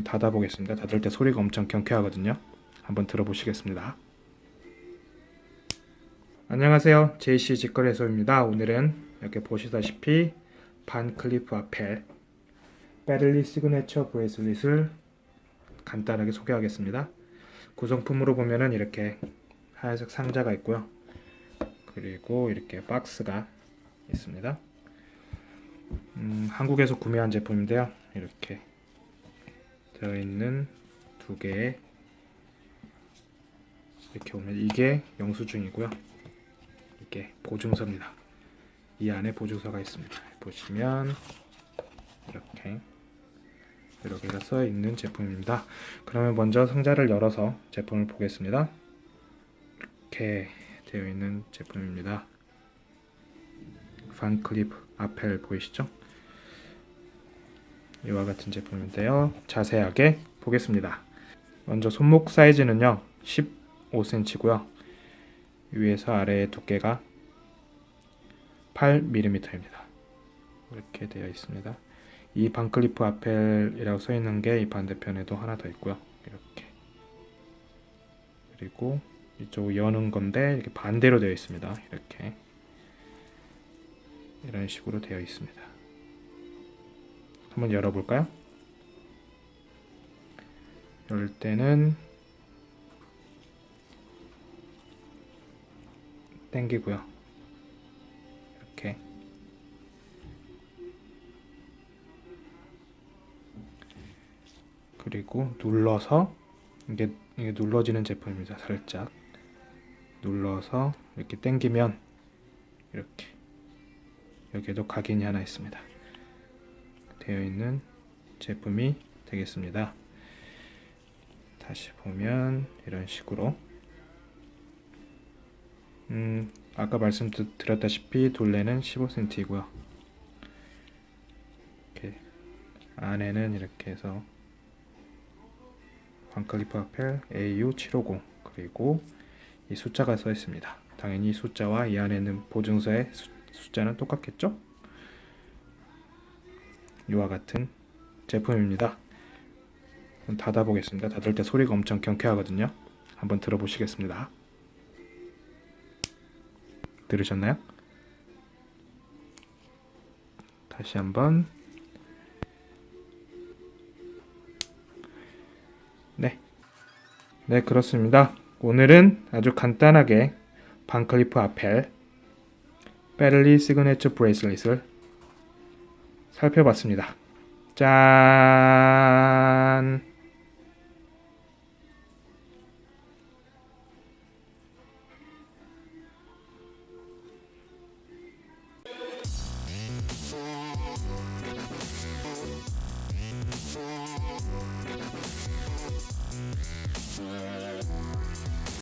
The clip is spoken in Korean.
닫아보겠습니다. 닫을 때 소리가 엄청 경쾌하거든요. 한번 들어보시겠습니다. 안녕하세요. JC 직거래소입니다. 오늘은 이렇게 보시다시피 반클리프 아펠 페를리 signature bracelet을 간단하게 소개하겠습니다. 구성품으로 보면은 이렇게 하얀색 상자가 있고요. 그리고 이렇게 박스가 있습니다. 음, 한국에서 구매한 제품인데요. 이렇게 들어있는 두 개의 이렇게 보면 이게 영수증이고요. 이게 보증서입니다. 이 안에 보증서가 있습니다. 보시면 이렇게 개가 써 있는 제품입니다. 그러면 먼저 상자를 열어서 제품을 보겠습니다. 이렇게 되어 있는 제품입니다. 반클립 아펠 보이시죠? 이와 같은 제품인데요. 자세하게 보겠습니다. 먼저 손목 사이즈는요. 15cm고요. 위에서 아래의 두께가 8mm입니다. 이렇게 되어 있습니다. 이 반클리프 아펠이라고 써 있는 게 이 반대편에도 하나 더 있고요. 이렇게 그리고 이쪽 여는 건데 이렇게 반대로 되어 있습니다. 이렇게 이런 식으로 되어 있습니다. 한번 열어볼까요? 열 때는 땡기고요. 이렇게 그리고 눌러서 이게, 이게 눌러지는 제품입니다. 살짝 눌러서 이렇게 당기면 이렇게 여기에도 각인이 하나 있습니다. 되어 있는 제품이 되겠습니다. 다시 보면 이런 식으로 음, 아까 말씀드렸다시피 둘레는 15cm이고요. 이렇게 안에는 이렇게 해서 반클리프 아펠 AU750 그리고 이 숫자가 써 있습니다. 당연히 이 숫자와 이 안에 있는 보증서의 수, 숫자는 똑같겠죠? 이와 같은 제품입니다. 닫아 보겠습니다. 닫을 때 소리가 엄청 경쾌하거든요. 한번 들어보시겠습니다. 들으셨나요? 다시 한번 네. 네, 그렇습니다. 오늘은 아주 간단하게 반클리프 아펠 베를리 시그네처 브레이슬릿을 살펴봤습니다. 짠!